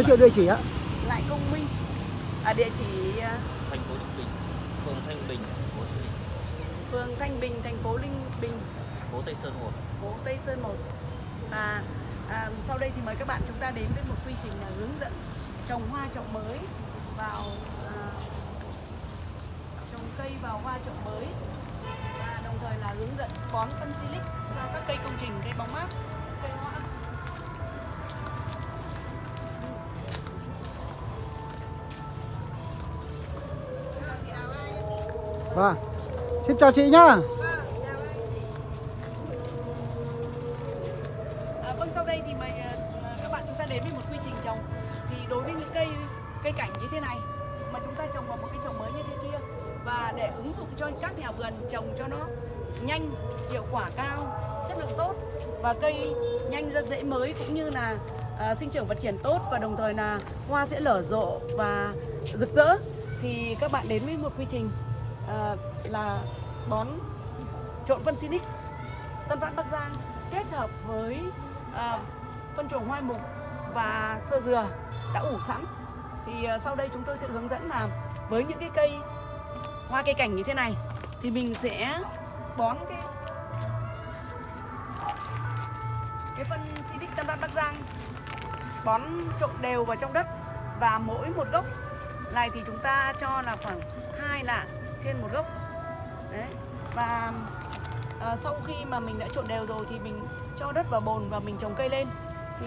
giới thiệu địa chỉ ạ. Lại Công Minh. Ở địa chỉ à, thành phố Ninh Bình, phường Thanh Bình, thành phố Ninh Bình, phường Thanh Bình, thành phố Linh Bình, phố Tây Sơn 1. phố Tây Sơn 1 và à, sau đây thì mời các bạn chúng ta đến với một quy trình là hướng dẫn trồng hoa trồng mới vào à, trồng cây vào hoa trồng mới. Và đồng thời là hướng dẫn bón phân silic cho các cây công trình cây bóng mát vâng xin chào chị nhá. Vâng, à, vâng sau đây thì mời à, các bạn chúng ta đến với một quy trình trồng. Thì đối với những cây cây cảnh như thế này mà chúng ta trồng vào một cái trồng mới như thế kia và để ứng dụng cho các nhà vườn trồng cho nó nhanh hiệu quả cao chất lượng tốt và cây nhanh ra dễ mới cũng như là à, sinh trưởng phát triển tốt và đồng thời là hoa sẽ nở rộ và rực rỡ thì các bạn đến với một quy trình à, là bón trộn phân Sinic Tân Vạn Bắc Giang kết hợp với à, phân chuồng hoa mục và sơ dừa đã ủ sẵn. Thì à, sau đây chúng tôi sẽ hướng dẫn là với những cái cây hoa cây cảnh như thế này thì mình sẽ bón cái cái phân Sinic Tân Vạn Bắc Giang bón trộn đều vào trong đất. Và mỗi một gốc này thì chúng ta cho là khoảng hai lạng trên một gốc. Đấy. Và à, sau khi mà mình đã trộn đều rồi thì mình cho đất vào bồn và mình trồng cây lên. Thì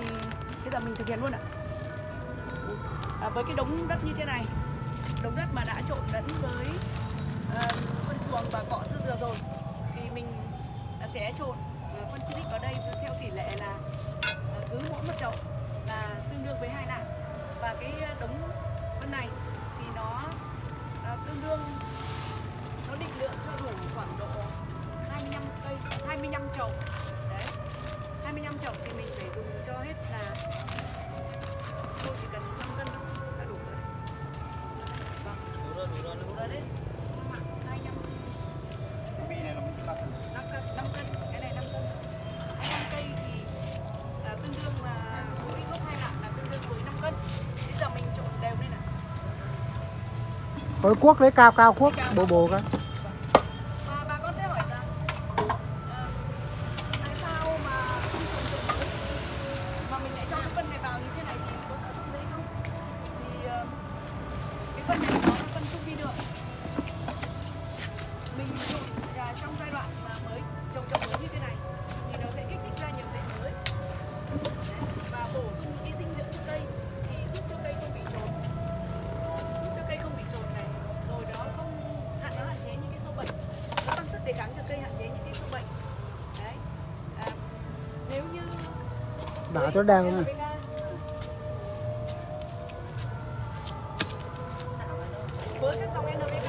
bây giờ mình thực hiện luôn ạ. À, với cái đống đất như thế này đống đất mà đã trộn lẫn với à, phân chuồng và cọ sư dừa rồi thì mình sẽ trộn ờ, phân silic vào đây theo tỷ lệ là cứ mỗi một chậu là tương đương với hai lạng. Và cái đống phân này thì nó tương đương nó định lượng cho đủ khoảng độ 25 cây 25 chậu. Đấy 25 chậu thì mình phải dùng cho hết là tôi chỉ cần 5 cân thôi là đủ rồi vâng. Đủ rồi, đủ rồi. đủ rồi đấy. 25 5 cân? Cái này 5 cân. 25 cây thì tương đương là mỗi gốc hai lạng là tương đương với 5 cân. Bây giờ mình trộn đều lên nào. Có cuốc đấy cao cao cuốc bồ bồ cái đang NPK, với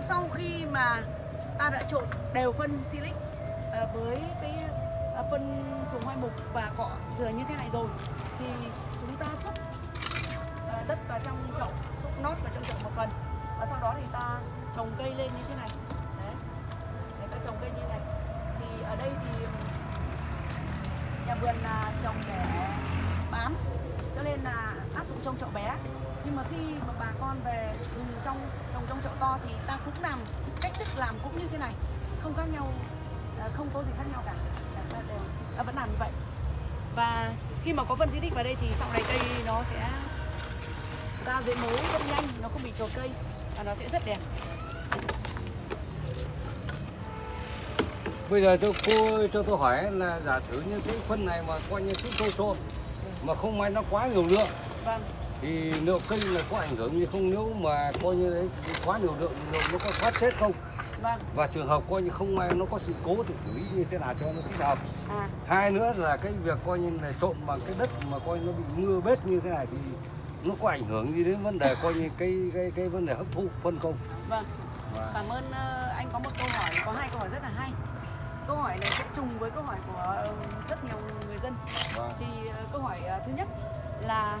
Sau khi mà ta đã trộn đều phân silic à, với cái à, phân chuồng hoai mục và cọ dừa như thế này rồi thì chúng ta xúc à, đất vào trong chậu, xúc nót vào trong chậu một phần và sau đó thì ta trồng cây lên như thế này. Đấy để ta trồng cây như này. Thì ở đây thì nhà vườn là trồng để nên là áp dụng trong chậu bé. Nhưng mà khi mà bà con về dùng trong trồng trong chậu to thì ta cũng làm, cách thức làm cũng như thế này. Không khác nhau à, không có gì khác nhau cả. Ta đều, ta vẫn làm như vậy. Và khi mà có phân xịt vào đây thì sau này cây nó sẽ ra dễ mấu rất nhanh, nó không bị trồi cây và nó sẽ rất đẹp. Bây giờ cho cô, cho tôi hỏi là giả sử như cái phân này mà coi như chúng tôi trộn mà không may nó quá nhiều lượng. Vâng. Thì liệu cây là có ảnh hưởng gì không? Nếu mà coi như đấy quá nhiều lượng lượng nó có thoát chết không? Vâng. Và trường hợp coi như không may nó có sự cố thì xử lý như thế nào cho nó thích hợp? À. Hai nữa là cái việc coi như là trộn bằng cái đất mà coi nó bị mưa bết như thế này thì nó có ảnh hưởng gì đến vấn đề coi như cái cái cái vấn đề hấp thụ phân không vâng. Và- cảm ơn ờ, anh có một câu hỏi có hai câu hỏi rất là hay câu hỏi này sẽ trùng với câu hỏi của ờ, rất nhiều người dân. Và thì ờ, câu hỏi ờ, thứ nhất là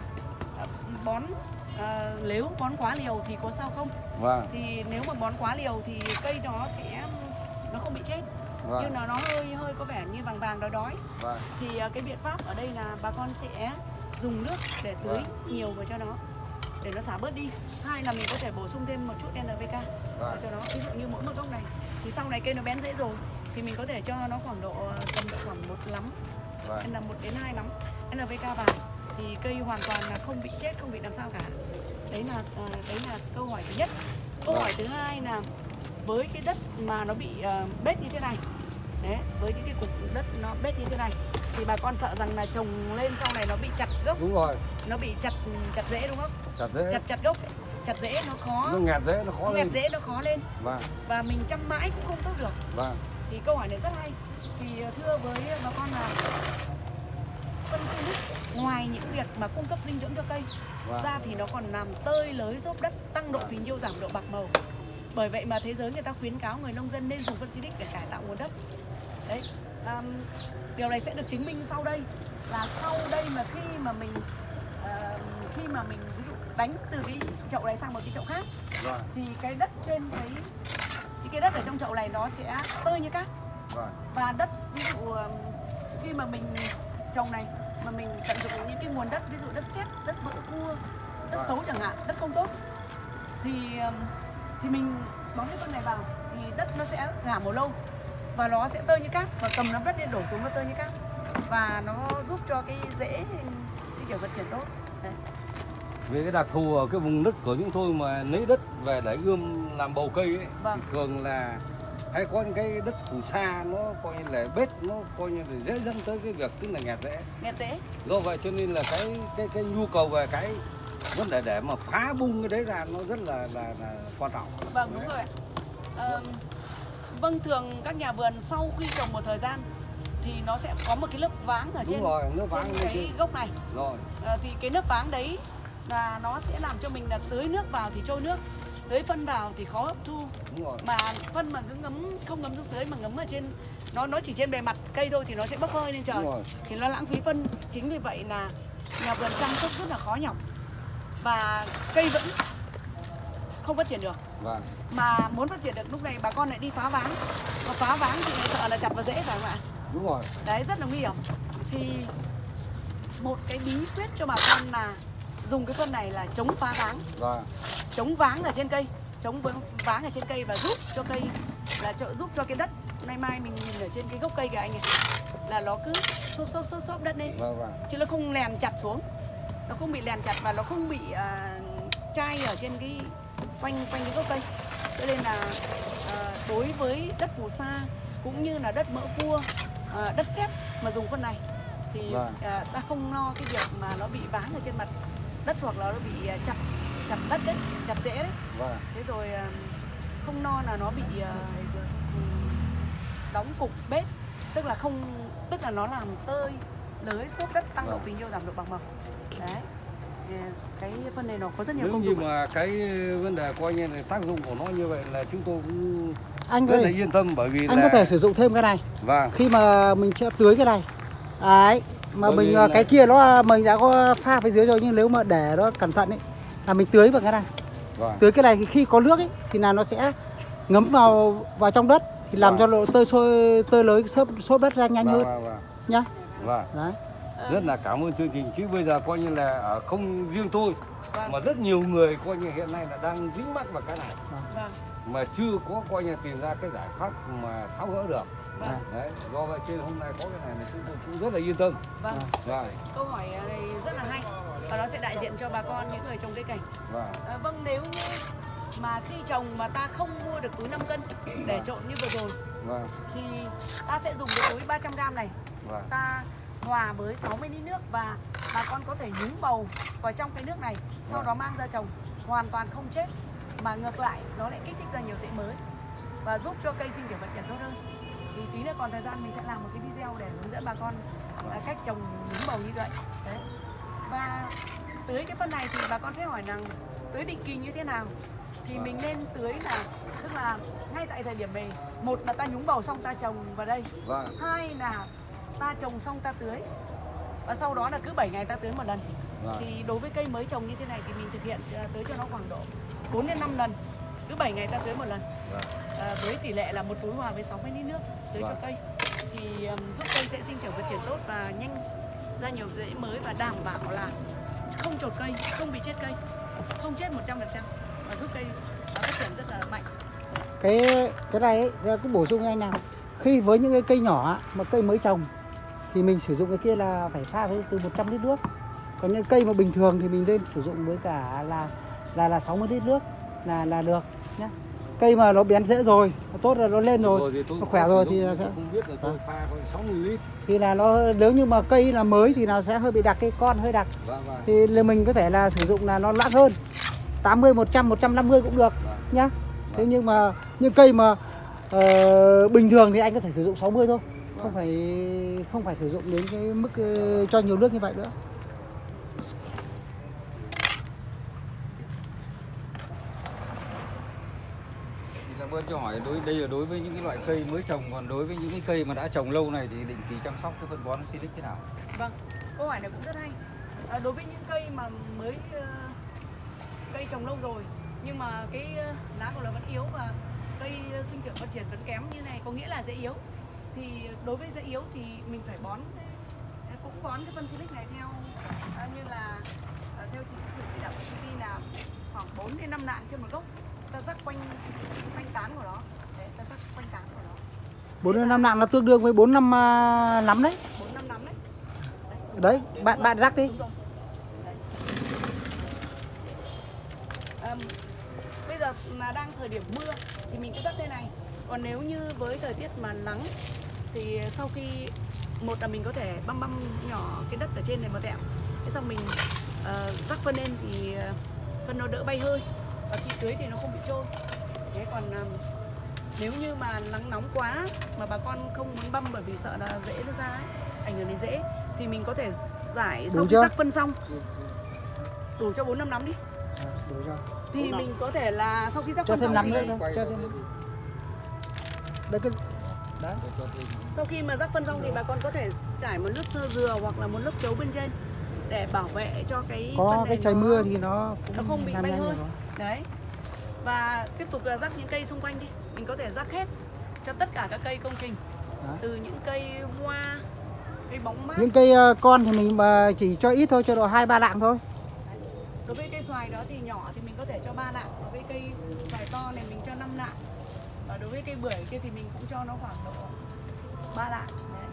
bón nếu bón quá liều thì có sao không? Và thì nếu mà bón quá liều thì cây nó sẽ nó không bị chết. Và nhưng nó nó hơi hơi có vẻ như vàng vàng đói đói. Và thì cái biện pháp ở đây là bà con sẽ dùng nước để tưới nhiều vào cho nó để nó xả bớt đi. Hai là mình có thể bổ sung thêm một chút NPK vào cho nó. Ví dụ như mỗi một gốc này. Thì sau này cây nó bén dễ rồi thì mình có thể cho nó khoảng độ ờ, tầm độ khoảng một lắm. Và là một đến hai lắm. NPK vào thì cây hoàn toàn là không bị chết không bị làm sao cả. Đấy là ờ, đấy là câu hỏi thứ nhất. Câu hỏi thứ hai là với cái đất mà nó bị ờ, bết như thế này đấy với những cái cục đất nó bết như thế này thì bà con sợ rằng là trồng lên sau này nó bị chặt gốc. Đúng rồi. Nó bị chặt chặt rễ đúng không? Chặt dễ chặt chặt gốc chặt rễ nó khó. Nó nghẹt dễ nó khó nó nghẹt rễ nó khó lên. Và và mình chăm mãi cũng không tốt được. Và thì câu hỏi này rất hay. Thì ờ, thưa với bà con là phân Silic ngoài những việc mà cung cấp dinh dưỡng cho cây và ra thì nó còn làm tơi lới giúp đất tăng độ phì nhiêu giảm độ bạc màu. Bởi vậy mà thế giới người ta khuyến cáo người nông dân nên dùng phân Silic để cải tạo nguồn đất. Đấy um, điều này sẽ được chứng minh sau đây là sau đây mà khi mà mình ờ, khi mà mình ví dụ đánh từ cái chậu này sang một cái chậu khác và thì cái đất trên cái cái cái đất ở trong chậu này nó sẽ tơi như cát và và đất ví dụ khi mà mình trồng này mà mình tận dụng những cái nguồn đất ví dụ đất sét đất vỡ cua đất Vâng. xấu chẳng hạn đất không tốt thì thì mình bón cái phân này vào thì đất nó sẽ ngả màu lâu và nó sẽ tơi như cát và cầm nắm đất lên đổ xuống nó tơi như cát và nó giúp cho cái rễ sinh trưởng phát triển tốt Đấy. về cái đặc thù ở cái vùng đất của chúng tôi mà lấy đất về để ươm làm bầu cây ấy Vâng. thì thường là hay có những cái đất phù sa nó coi như là bết nó coi như là dễ dẫn tới cái việc tức là nghẹt rễ nghẹt rễ do vậy cho nên là cái cái cái nhu cầu về cái vấn đề để mà phá bung cái đấy ra nó rất là là, là quan trọng Vâng đúng rồi ạ. Ờm, vâng thường các nhà vườn sau khi trồng một thời gian thì nó sẽ có một cái lớp váng ở đúng trên, rồi nước váng trên cái trên gốc này. rồi Ờ, thì cái lớp váng đấy là nó sẽ làm cho mình là tưới nước vào thì trôi nước, tưới phân vào thì khó hấp thu. đúng rồi. Mà phân mà cứ ngấm không ngấm xuống tưới mà ngấm ở trên nó nó chỉ trên bề mặt cây thôi thì nó sẽ bốc hơi lên trời. Thì nó lãng phí phân. Chính vì vậy là nhà vườn chăm sóc rất là khó nhọc. Và cây vẫn không phát triển được. Vâng. Mà muốn phát triển được lúc này bà con lại đi phá váng mà phá váng thì lại sợ là chặt vào rễ phải không ạ? Đúng rồi. Đấy rất là nguy hiểm. Thì một cái bí quyết cho bà con là dùng cái phân này là chống phá váng. Và chống váng ở trên cây. Chống váng ở trên cây và giúp cho cây là trợ giúp cho cái đất. Nay mai mình nhìn ở trên cái gốc cây kìa anh này là nó cứ xốp xốp xốp xốp đất lên. Vâng vâng. Chứ nó không lèn chặt xuống. Nó không bị lèn chặt và nó không bị à, chai ở trên cái quanh quanh cái gốc cây. Cho nên là à, đối với đất phù sa cũng như là đất mỡ cua à, đất sét mà dùng phân này thì Vâng. à, ta không lo cái việc mà nó bị váng ở trên mặt đất hoặc là nó bị à, chặt chặt đất đấy chặt rễ đấy. Vâng thế rồi à, không lo là nó bị à, đóng cục bết tức là không tức là nó làm tơi lưới xốp đất tăng độ Vâng. phì nhiêu giảm độ bạc màu đấy. Cái phân này nó có rất nhiều nếu công như dụng ạ. mà cái vấn đề coi như là tác dụng của nó như vậy là chúng tôi cũng Anh rất là ơi, yên tâm bởi vì anh là có thể sử dụng thêm cái này. Vâng. Khi mà mình sẽ tưới cái này. Đấy, mà Bởi mình ờ, là- cái kia nó mình đã có pha phía dưới rồi nhưng nếu mà để nó cẩn thận ấy là mình tưới vào cái này. Vâng. tưới cái này thì khi có nước ấy thì là nó sẽ ngấm vào vào trong đất thì làm Vâng. cho độ tơi sôi tơi lớn xốp xốp đất ra nhanh hơn vâng, vâng. nhá Vâng. đấy rất là cảm ơn chương trình chứ bây giờ coi như là ở không riêng tôi mà rất nhiều người coi như hiện nay là đang dính mắc vào cái này Vâng. mà chưa có coi như tìm ra cái giải pháp mà tháo gỡ được Vâng. đấy do vậy trên hôm nay có cái này là chúng tôi cũng rất là yên tâm. Vâng. vâng. Câu hỏi này rất là hay và nó sẽ đại diện cho bà con những người trồng cây cảnh. vâng. À, vâng nếu như mà khi trồng mà ta không mua được túi 5 cân để trộn như vừa rồi vâng. thì ta sẽ dùng cái túi 300 g này. Vâng. Ta hòa với 60 lít nước và bà con có thể nhúng bầu vào trong cái nước này sau Vâng. đó mang ra trồng. Hoàn toàn không chết mà ngược lại nó lại kích thích ra nhiều rễ mới và giúp cho cây sinh trưởng phát triển tốt hơn thì tí nữa còn thời gian mình sẽ làm một cái video để hướng dẫn bà con à, cách trồng nhúng bầu như vậy. Đấy. Và tưới cái phân này thì bà con sẽ hỏi rằng tưới định kỳ như thế nào? Thì Vâng. mình nên tưới là tức là ngay tại thời điểm này một là ta nhúng bầu xong ta trồng vào đây vâng. hai là ta trồng xong ta tưới và sau đó là cứ 7 ngày ta tưới một lần. Vâng. Thì đối với cây mới trồng như thế này thì mình thực hiện ờ, tưới cho nó khoảng độ 4 đến 5 lần cứ 7 ngày ta tưới một lần. Vâng. À, với tỷ lệ là một túi hòa với 60 lít nước tưới cho Vâng. cây. Thì ừm, giúp cây sẽ sinh trưởng phát triển tốt và nhanh ra nhiều rễ mới và đảm bảo là không chột cây không bị chết cây không chết 100% và giúp cây phát triển rất là mạnh. Cái cái này ấy, cũng bổ sung anh nào. Khi với những cái cây nhỏ mà cây mới trồng thì mình sử dụng cái kia là phải pha với từ 100 lít nước. Còn những cây mà bình thường thì mình nên sử dụng với cả là là là 60 lít nước là là được nhé cây mà nó bén rễ rồi nó tốt rồi nó lên rồi. Tôi nó khỏe rồi thì tôi sẽ- không biết là tôi pha có 60 lít. Thì là nó nếu như mà cây là mới thì nó sẽ hơi bị đặc cái con hơi đặc. Vâng vâng. Thì là mình có thể là sử dụng là nó loãng hơn. 80 100 150 cũng được vâng. nhá. Thế nhưng mà những cây mà ờ, bình thường thì anh có thể sử dụng 60 thôi. Không phải không phải sử dụng đến cái mức ờ, cho nhiều nước như vậy nữa cảm ơn cho hỏi đối đây là đối với những cái loại cây mới trồng còn đối với những cái cây mà đã trồng lâu này thì định kỳ chăm sóc cái phân bón Silic thế nào? Vâng, câu hỏi này cũng rất hay. À, đối với những cây mà mới uh, cây trồng lâu rồi nhưng mà cái uh, lá của nó vẫn yếu và cây uh, sinh trưởng phát triển vẫn kém như này có nghĩa là dễ yếu. Thì đối với dễ yếu thì mình phải bón cũng bón cái phân silic này theo à, như là à, theo chỉ sự chỉ đạo của công ty là khoảng 4 đến 5 nạng trên một gốc. Ta rắc quanh quanh tán của nó. Đấy, ta rắc quanh tán của nó. bốn đến năm nặng là tương đương với bốn năm à, nắm đấy 4 5 nắm đấy. đấy bạn bạn rắc đi. Đấy. Ờm, bây giờ là đang thời điểm mưa thì mình cứ rắc thế này còn nếu như với thời tiết mà nắng thì sau khi một là mình có thể băm băm nhỏ cái đất ở trên này một tẹo thế xong mình ờ, rắc phân lên thì ờ, phân nó đỡ bay hơi và khi tưới thì nó không bị trôi. Thế còn ờm, nếu như mà nắng nóng quá mà bà con không muốn băm bởi vì sợ là rễ nó ra ấy, ảnh hưởng đến rễ thì mình có thể giải sau khi chưa? rắc phân xong. Đủ cho 4 năm nắm đi. Đủ rồi. thì mình có thể là sau khi rắc cho phân thêm xong thì nữa cho thêm. Đấy cái đấy cho sau khi mà rắc phân xong thì bà con có thể trải một lớp sơ dừa hoặc là một lớp chấu bên trên để bảo vệ cho cái phân có này cái trời nó- mưa thì nó cũng nó không bị bay hơi. Đấy. Và tiếp tục là rắc những cây xung quanh đi. Mình có thể rắc hết cho tất cả các cây công trình. Đấy. từ những cây hoa cây bóng mát. Những cây ờ, con thì mình mà chỉ cho ít thôi cho độ hai ba lạng thôi. Đối với cây xoài đó thì nhỏ thì mình có thể cho ba lạng. Đối với cây xoài to này mình cho 5 lạng. Và đối với cây bưởi kia thì mình cũng cho nó khoảng độ ba lạng. Đấy.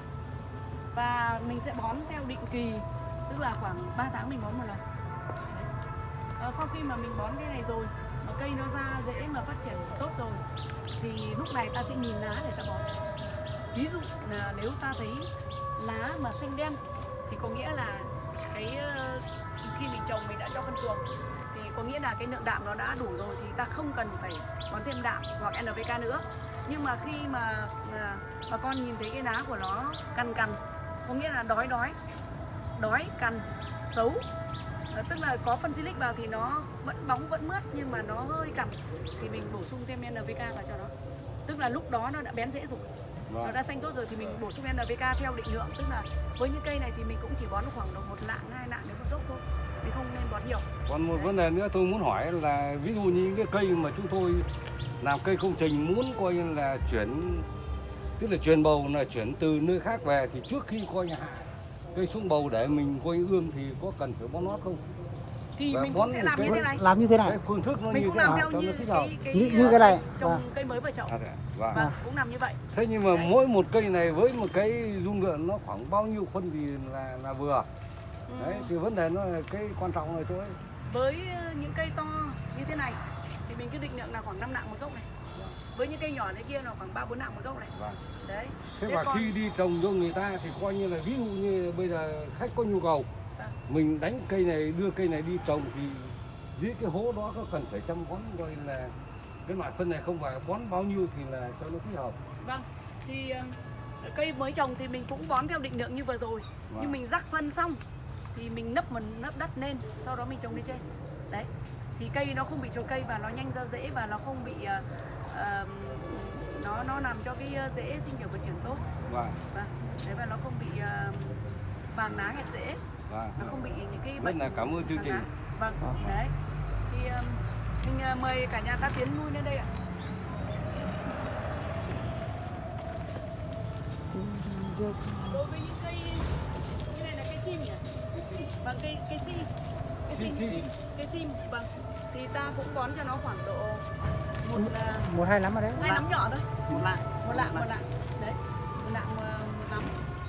và mình sẽ bón theo định kỳ tức là khoảng 3 tháng mình bón một lần. Đấy à, sau khi mà mình bón cái này rồi mà cây nó ra dễ mà phát triển tốt rồi thì lúc này ta sẽ nhìn lá để ta bón. Ví dụ là nếu ta thấy lá mà xanh đen thì có nghĩa là cái ờ, khi mình trồng mình đã cho phân chuồng thì có nghĩa là cái lượng đạm nó đã đủ rồi thì ta không cần phải bón thêm đạm hoặc NPK nữa. Nhưng mà khi mà à, bà con nhìn thấy cái lá của nó cằn cằn có nghĩa là đói đói đói cằn xấu tức là có phân silic vào thì nó vẫn bóng vẫn mướt nhưng mà nó hơi cằn. Thì mình bổ sung thêm NPK vào cho nó. Tức là lúc đó nó đã bén rễ rồi. Vâng. nó đã xanh tốt rồi thì mình bổ sung NPK theo định lượng. Tức là với những cây này thì mình cũng chỉ bón khoảng độ một lạng hai lạng đến một gốc thôi. Mình không nên bón nhiều. Còn một vấn đề nữa tôi muốn hỏi là ví dụ như những cái cây mà chúng tôi làm cây công trình muốn coi như là chuyển tức là truyền bầu là chuyển từ nơi khác về thì trước khi coi như hạ cây xuống bầu để mình coi như ươm thì có cần phải bón nót không? thì Và mình cũng sẽ làm như thế này làm như thế này phương thức nó mình như cũng thế làm nào theo như cái, cái, Như- như cái này. trồng Vâng. cây mới vào chậu À, thế à? Cũng làm như vậy Thế nhưng mà Đấy. mỗi một cây này với một cái dung lượng nó khoảng bao nhiêu phân thì là là vừa? Ừ. Đấy thì vấn đề nó là cái quan trọng là chỗ ấy. với ờ, những cây to như thế này thì mình cứ định lượng là khoảng 5 lạng một gốc này với những cây nhỏ thế kia là khoảng ba bốn lạng một gốc này Vâng. Đấy Thế Thế và còn- khi đi trồng cho người ta thì coi như là ví dụ như bây giờ khách có nhu cầu Vâng. mình đánh cây này đưa cây này đi trồng thì dưới cái hố đó có cần phải chăm bón coi là cái loại phân này không phải bón bao nhiêu thì là cho nó thích hợp. vâng thì ờ, cây mới trồng thì mình cũng bón theo định lượng như vừa rồi Vâng. nhưng mình rắc phân xong thì mình nấp một nấp đất lên sau đó mình trồng lên trên đấy thì cây nó không bị trồi cây và nó nhanh ra rễ và nó không bị ờ, nó nó làm cho cái ờ, rễ sinh trưởng phát triển tốt Vâng. vâng đấy và nó không bị ờ, vàng lá hẹp rễ Vâng. nó không bị những cái Rất bệnh là cảm ơn chương trình. lá. vâng đấy thì um, mình ờ, mời cả nhà ta tiến lui lên đây ạ đối với những cây như này là cây sim nhỉ vâng cây cây sim cây sim Sim, sim. cây sim vâng thì ta cũng bón cho nó khoảng độ một ờ, một hai lắm ở đấy. Hai nắm nhỏ thôi. Một lạng. Một lạng một lạng. đấy một lạng ờ, một nắm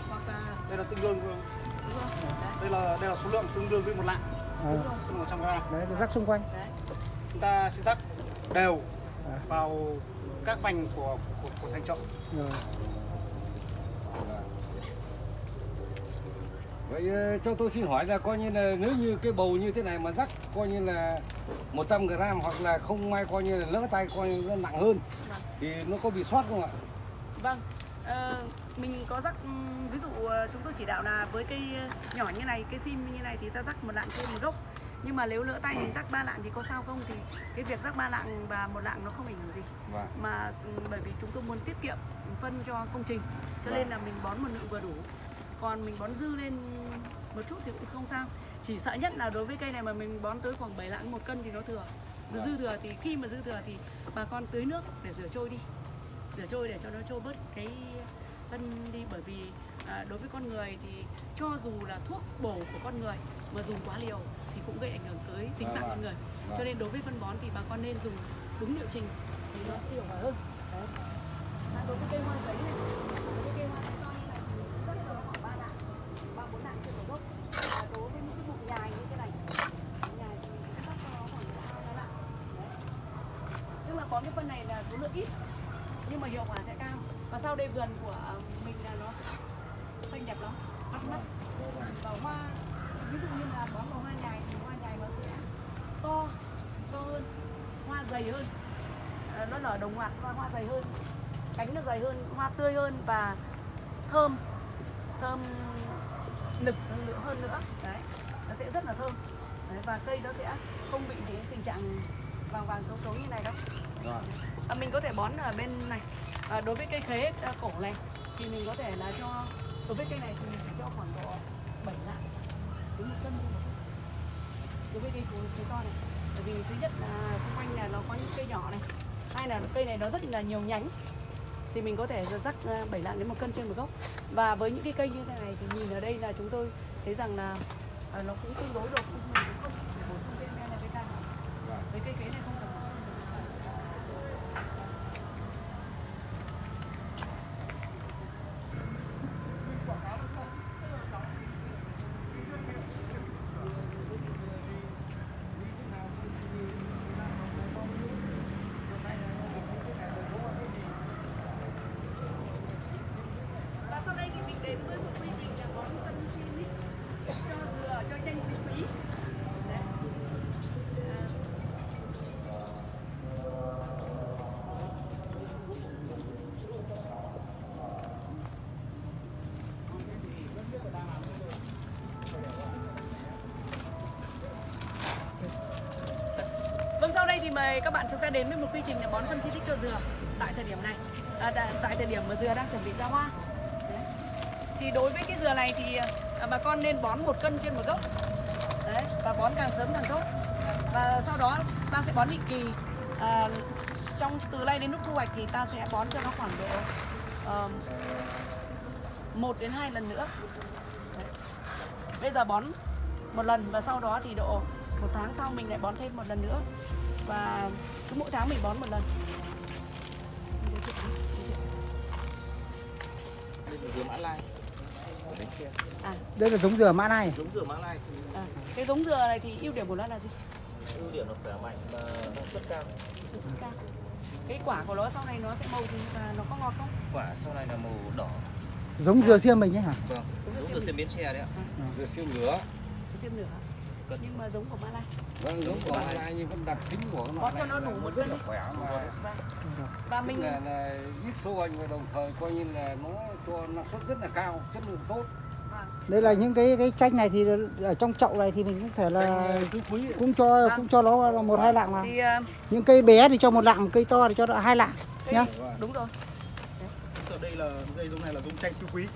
hoặc là đây là tương đương đây là đây là số lượng tương đương với một lạng. Ờ, là 100 gram. Đấy rắc xung quanh. Đấy. Chúng ta sẽ rắc đều À. vào các vành của của, của thành rồi. Vậy ờ, cho tôi xin hỏi là coi như là nếu như cái bầu như thế này mà rắc coi như là 100 gram hoặc là không may coi như là lỡ tay coi như nó nặng hơn Vâng. thì nó có bị sót không ạ? Vâng, ờ, mình có rắc ừm, ví dụ ờ, chúng tôi chỉ đạo là với cây ờ, nhỏ như này, cây sim như này thì ta rắc một lạng trên một gốc. Nhưng mà nếu lỡ tay mình rắc ba lạng thì có sao không thì cái việc rắc ba lạng và một lạng nó không ảnh hưởng gì. Vâng. Mà ừm, bởi vì chúng tôi muốn tiết kiệm phân cho công trình cho nên là mình bón một lượng vừa đủ. Còn mình bón dư lên một chút thì cũng không sao. Chỉ sợ nhất là đối với cây này mà mình bón tới khoảng 7 lạng một cân thì nó thừa. Nó dư thừa thì khi mà dư thừa thì bà con tưới nước để rửa trôi đi. Rửa trôi để cho nó trôi bớt cái phân đi. Bởi vì à, đối với con người thì cho dù là thuốc bổ của con người mà dùng quá liều thì cũng gây ảnh hưởng tới tính mạng con người. Cho nên đối với phân bón thì bà con nên dùng đúng liệu trình thì nó sẽ hiệu quả hơn. Đấy. Đối với cây hoa giấy này đối với cây hoa giấy to như này thì rất là khoảng ba lạng ba bốn lạng trên một gốc và đối với những cái bụi nhài như thế này nhài thì mình sẽ cắt cho nó khoảng hai ba lạng Đấy. tức là bón cái phân này là số lượng ít nhưng mà hiệu quả sẽ cao và sau đây vườn của mình là nó xanh đẹp lắm bắt mắt. Và hoa ví dụ như là bón vào hoa nhài thì hoa nhài nó sẽ to to hơn hoa dày hơn. Ờ, nó nở đồng loạt hoa hoa dày hơn cánh nó dày hơn hoa tươi hơn và thơm thơm nực hơn nữa hơn nữa. Đấy nó sẽ rất là thơm. Đấy, và cây nó sẽ không bị những tình trạng vàng vàng xấu xấu như này đâu. Vâng. à, mình có thể bón ở bên này à, đối với cây khế à, cổ này thì mình có thể là cho đối với cây này thì mình sẽ cho khoảng độ 7 lạng. Đến một cân thôi đối với cây khế to này bởi vì thứ nhất là xung quanh là nó có những cây nhỏ này hai là cây này nó rất là nhiều nhánh thì mình có thể rắc 7 à, lạng đến một cân trên một gốc. Và với những cái cây như thế này thì nhìn ở đây là chúng tôi thấy rằng là à, nó cũng tương đối được cũng mình cũng không phải bổ sung thêm NPK Vâng. với cây khế này không cần bổ sung và sau đây thì mình đến với một quy trình là bón phân xin ý, cho dừa cho chanh quý quý Đấy. À, thì mời các bạn chúng ta đến với một quy trình là bón phân xịt cho dừa tại thời điểm này. À, tại, tại thời điểm mà dừa đang chuẩn bị ra hoa. Đấy. thì đối với cái dừa này thì à, bà con nên bón một cân trên một gốc. Đấy, và bón càng sớm càng tốt. Và sau đó ta sẽ bón định kỳ. À, trong từ nay đến lúc thu hoạch thì ta sẽ bón cho nó khoảng độ uh, một đến hai lần nữa. Đấy. bây giờ bón một lần và sau đó thì độ một tháng sau mình lại bón thêm một lần nữa và cứ mỗi tháng mình bón một lần. Đây là dừa mã lai. À, đây là giống dừa mã này giống dừa mã lai. À, cái giống dừa này thì ưu điểm của nó là gì? Ưu điểm là khỏe mạnh và năng suất cao. Năng suất cao. Cái quả của nó sau này nó sẽ màu gì và nó có ngọt không? Quả sau này là màu đỏ. Giống dừa xiêm mình ấy hả? Vâng giống dừa xiêm biến tre đấy ạ. Dừa siêu lửa. Cái xiêm nửa Cân. nhưng mà giống của Malai Vâng, giống của mã lai nhưng vẫn đặc tính của nó cho nó đủ một rất cân đi. khỏe mà Vâng. và mình là, là ít sâu anh và đồng thời coi như là nó cho năng suất rất là cao, chất lượng tốt. vâng. đây là những cái cái chanh này thì ở trong chậu này thì mình cũng thể là quý cũng cho cũng cho nó là một hai lạng mà thì ờ, những cây bé thì cho một lạng cây to thì cho nó hai lạng nhá đúng rồi Ở đây là dây giống này là giống chanh tứ quý.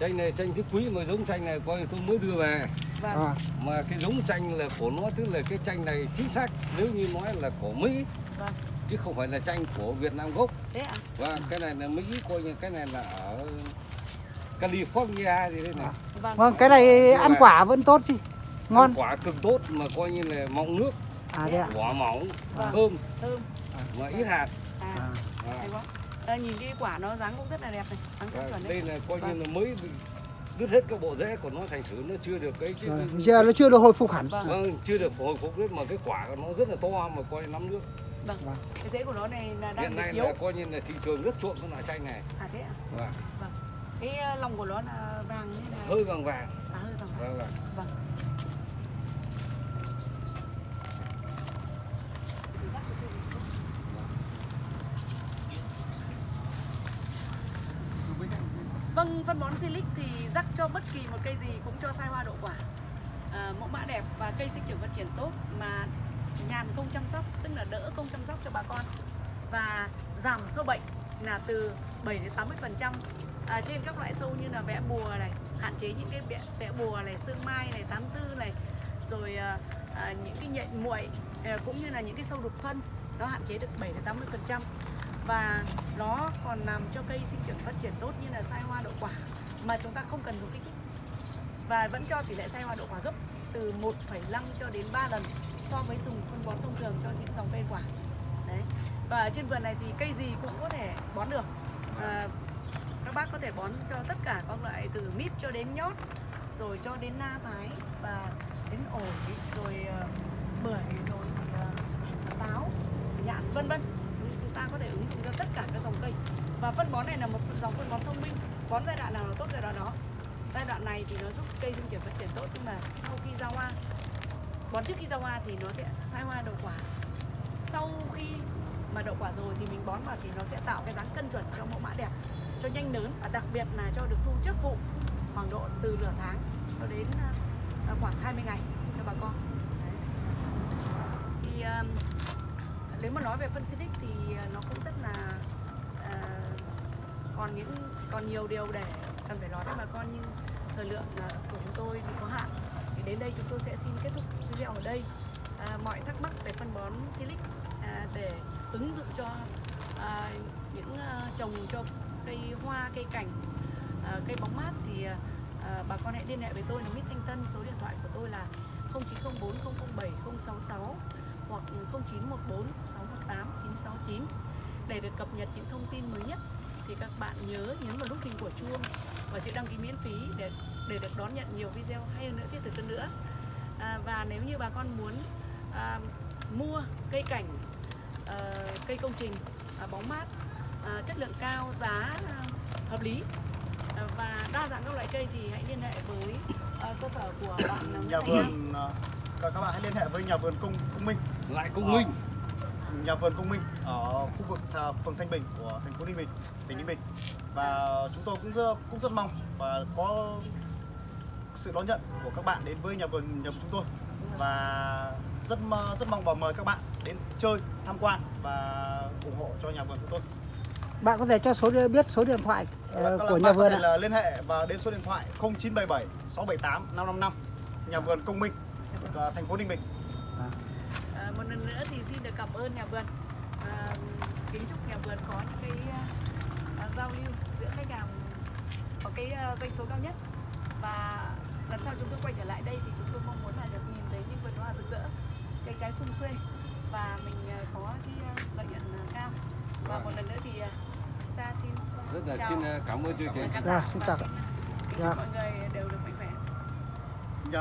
Chanh này chanh tứ quý mà giống chanh này coi như tôi mới đưa về. Vâng. À, mà cái giống chanh là của nó tức là cái chanh này chính xác nếu như nói là của Mỹ. Vâng. Chứ không phải là chanh của Việt Nam gốc. Thế ạ? Và cái này là Mỹ coi như cái này là ở California gì đây này. Vâng. Vâng. Cái này ăn quả vẫn tốt chứ. Ngon. Ăn quả cực tốt mà coi như là mọng nước. À thế ạ. Quả mỏng Vâng. thơm. Thơm. Mà ít hạt. À. À. Và- Ờ, nhìn cái quả nó dáng cũng rất là đẹp này. Dáng và rất chuẩn đây là coi như Vâng. là mới đứt hết các bộ rễ của nó thành thử nó chưa được cái, cái, Rồi, cái giờ nó chưa được hồi phục hẳn. Vâng. Vâng chưa được hồi phục hết mà cái quả của nó rất là to mà coi nắm nước. Vâng. Vâng. cái rễ của nó này là đang hiện nay yếu là coi như là thị trường rất chuộng cái loại chanh này. À thế ạ? Và cái ờ, lòng của nó là vàng như là hơi vàng vàng. À hơi vàng vàng. Vâng vâng vâng Thì rắc vào cái gì? Vâng, phân bón Silic thì rắc cho bất kỳ một cây gì cũng cho sai hoa đậu quả. À, mẫu mã đẹp và cây sinh trưởng phát triển tốt mà nhàn công chăm sóc tức là đỡ công chăm sóc cho bà con. Và giảm sâu bệnh là từ 7 đến 80 phần trăm. À, trên các loại sâu như là vẽ bùa này hạn chế những cái vẽ, vẽ bùa này sương mai này tám tư này rồi à, à, những cái nhện muội à, cũng như là những cái sâu đục phân nó hạn chế được 7 đến 80 phần trăm và nó còn làm cho cây sinh trưởng phát triển tốt như là sai hoa đậu quả mà chúng ta không cần dùng kích thích. Và vẫn cho tỷ lệ sai hoa đậu quả gấp từ 1,5 cho đến 3 lần so với dùng phân bón thông thường cho những dòng cây quả. Đấy. Và trên vườn này thì cây gì cũng có thể bón được. À, các bác có thể bón cho tất cả các loại từ mít cho đến nhót rồi cho đến na thái và đến ổi rồi ờ, bưởi rồi ờ, táo nhãn vân vân ta cho tất cả các dòng cây. Và phân bón này là một dòng phân bón thông minh bón giai đoạn nào là tốt giai đoạn đó. Giai đoạn này thì nó giúp cây sinh trưởng phát triển tốt nhưng mà sau khi ra hoa bón trước khi ra hoa thì nó sẽ sai hoa đậu quả. Sau khi mà đậu quả rồi thì mình bón vào thì nó sẽ tạo cái dáng cân chuẩn cho mẫu mã đẹp cho nhanh lớn và đặc biệt là cho được thu trước vụ khoảng độ từ nửa tháng cho đến à, à, khoảng 20 ngày cho bà con. Đấy. thì um, nếu mà nói về phân xịt thì ờ, nó cũng rất là uh, còn những còn nhiều điều để cần phải nói với bà con. Nhưng thời lượng ờ, của chúng tôi thì có hạn. Thì đến đây chúng tôi sẽ xin kết thúc video ở đây. À, mọi thắc mắc về phân bón silic à, để ứng dụng cho à, những à, trồng cho cây hoa cây cảnh à, cây bóng mát thì à, bà con hãy liên hệ với tôi là Mít Thanh Tân. Số điện thoại của tôi là 0904 007 066 hoặc 0914 618 969 để được cập nhật những thông tin mới nhất. Thì các bạn nhớ nhấn vào nút hình của chuông và chữ đăng ký miễn phí để để được đón nhận nhiều video hay hơn nữa thiết thực hơn nữa. À, và nếu như bà con muốn à, mua cây cảnh à, cây công trình à, bóng mát à, chất lượng cao giá à, hợp lý à, và đa dạng các loại cây thì hãy liên hệ với à, cơ sở của bạn Nguyễn Nhà vườn các các bạn hãy liên hệ với nhà vườn công công minh lại công minh. Nhà vườn công minh ở khu vực phường Thanh Bình của thành phố Ninh Bình, tỉnh Ninh Bình. Và chúng tôi cũng rất, cũng rất mong và có sự đón nhận của các bạn đến với nhà vườn nhà vườn chúng tôi. Và rất rất mong và mời các bạn đến chơi tham quan và ủng hộ cho nhà vườn chúng tôi. Bạn có thể cho số biết số điện thoại ờ, Các của nhà vườn thể ạ. là liên hệ và đến số điện thoại 0977 678 555 nhà vườn Công Minh ờ, thành phố Ninh Bình một lần nữa thì xin được cảm ơn nhà vườn. À, kính chúc nhà vườn có những cái à, giao lưu giữa khách hàng có cái à, doanh số cao nhất. Và lần sau chúng tôi quay trở lại đây thì chúng tôi mong muốn là được nhìn thấy những vườn hoa rực rỡ cây trái sum xuê. Và mình à, có cái à, lợi nhuận à, cao. Và một lần nữa thì à, chúng ta xin rất là chào xin cảm ơn chương trình. Dạ, xin chào. Dạ. mọi người đều được